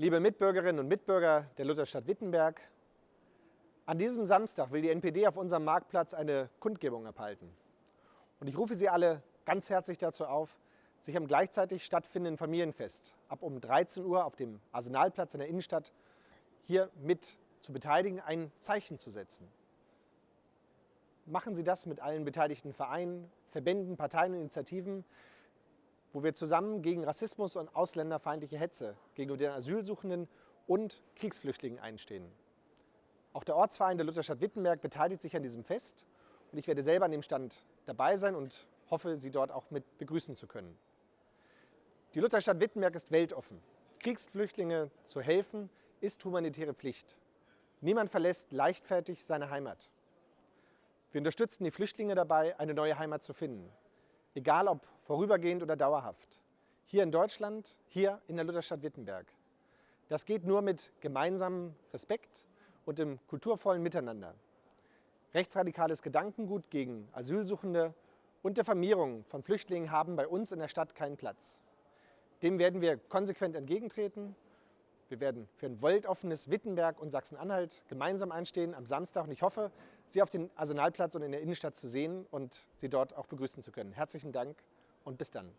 Liebe Mitbürgerinnen und Mitbürger der Lutherstadt Wittenberg, an diesem Samstag will die NPD auf unserem Marktplatz eine Kundgebung abhalten. Und ich rufe Sie alle ganz herzlich dazu auf, sich am gleichzeitig stattfindenden Familienfest ab um 13 Uhr auf dem Arsenalplatz in der Innenstadt hier mit zu beteiligen, ein Zeichen zu setzen. Machen Sie das mit allen beteiligten Vereinen, Verbänden, Parteien und Initiativen, wo wir zusammen gegen Rassismus und ausländerfeindliche Hetze gegenüber den Asylsuchenden und Kriegsflüchtlingen einstehen. Auch der Ortsverein der Lutherstadt Wittenberg beteiligt sich an diesem Fest und ich werde selber an dem Stand dabei sein und hoffe, Sie dort auch mit begrüßen zu können. Die Lutherstadt Wittenberg ist weltoffen. Kriegsflüchtlinge zu helfen, ist humanitäre Pflicht. Niemand verlässt leichtfertig seine Heimat. Wir unterstützen die Flüchtlinge dabei, eine neue Heimat zu finden egal ob vorübergehend oder dauerhaft. Hier in Deutschland, hier in der Lutherstadt Wittenberg. Das geht nur mit gemeinsamem Respekt und dem kulturvollen Miteinander. Rechtsradikales Gedankengut gegen Asylsuchende und Vermehrung von Flüchtlingen haben bei uns in der Stadt keinen Platz. Dem werden wir konsequent entgegentreten. Wir werden für ein weltoffenes Wittenberg und Sachsen-Anhalt gemeinsam einstehen am Samstag. Und ich hoffe, Sie auf dem Arsenalplatz und in der Innenstadt zu sehen und Sie dort auch begrüßen zu können. Herzlichen Dank und bis dann.